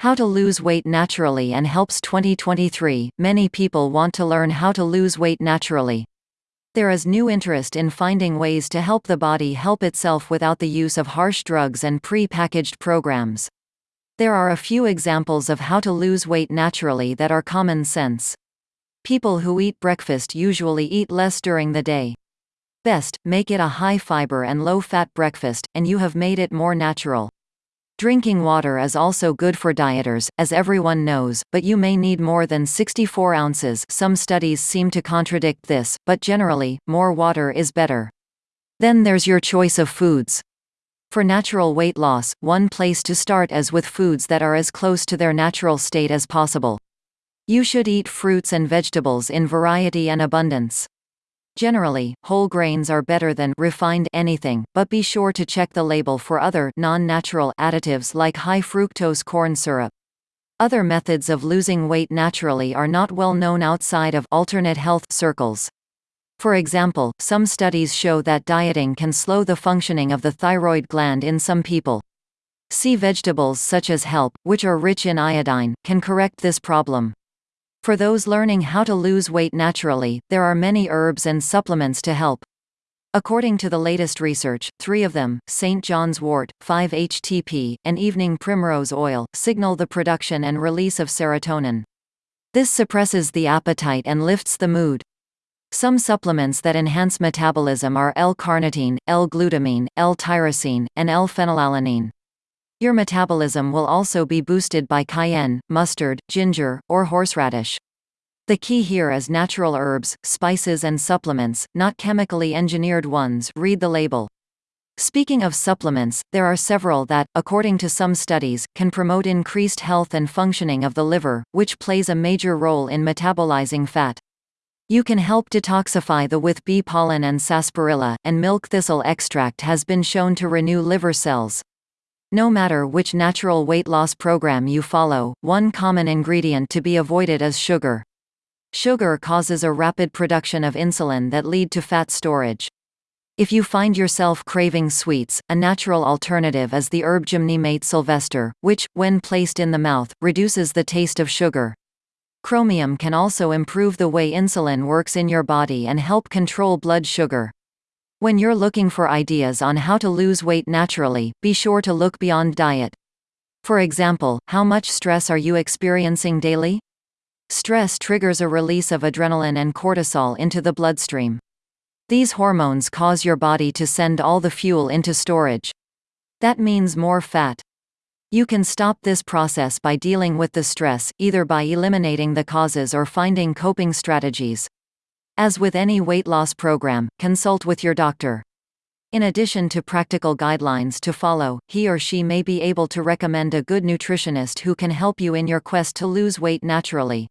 How to lose weight naturally and helps 2023. Many people want to learn how to lose weight naturally. There is new interest in finding ways to help the body help itself without the use of harsh drugs and pre-packaged programs. There are a few examples of how to lose weight naturally that are common sense. People who eat breakfast usually eat less during the day. Best, make it a high fiber and low fat breakfast, and you have made it more natural. Drinking water is also good for dieters, as everyone knows, but you may need more than 64 ounces some studies seem to contradict this, but generally, more water is better. Then there's your choice of foods. For natural weight loss, one place to start is with foods that are as close to their natural state as possible. You should eat fruits and vegetables in variety and abundance. Generally, whole grains are better than refined anything, but be sure to check the label for other non-natural additives like high fructose corn syrup. Other methods of losing weight naturally are not well known outside of alternate health circles. For example, some studies show that dieting can slow the functioning of the thyroid gland in some people. Sea vegetables such as kelp, which are rich in iodine, can correct this problem. For those learning how to lose weight naturally, there are many herbs and supplements to help. According to the latest research, three of them, St. John's wort, 5-HTP, and evening primrose oil, signal the production and release of serotonin. This suppresses the appetite and lifts the mood. Some supplements that enhance metabolism are L-carnitine, L-glutamine, L-tyrosine, and L-phenylalanine. Your metabolism will also be boosted by cayenne, mustard, ginger, or horseradish. The key here is natural herbs, spices and supplements, not chemically engineered ones read the label. Speaking of supplements, there are several that, according to some studies, can promote increased health and functioning of the liver, which plays a major role in metabolizing fat. You can help detoxify the with bee pollen and sarsaparilla, and milk thistle extract has been shown to renew liver cells. No matter which natural weight loss program you follow, one common ingredient to be avoided is sugar. Sugar causes a rapid production of insulin that lead to fat storage. If you find yourself craving sweets, a natural alternative is the herb Gymnema sylvestre, which, when placed in the mouth, reduces the taste of sugar. Chromium can also improve the way insulin works in your body and help control blood sugar. When you're looking for ideas on how to lose weight naturally, be sure to look beyond diet. For example, how much stress are you experiencing daily? Stress triggers a release of adrenaline and cortisol into the bloodstream. These hormones cause your body to send all the fuel into storage. That means more fat. You can stop this process by dealing with the stress, either by eliminating the causes or finding coping strategies. As with any weight loss program, consult with your doctor. In addition to practical guidelines to follow, he or she may be able to recommend a good nutritionist who can help you in your quest to lose weight naturally.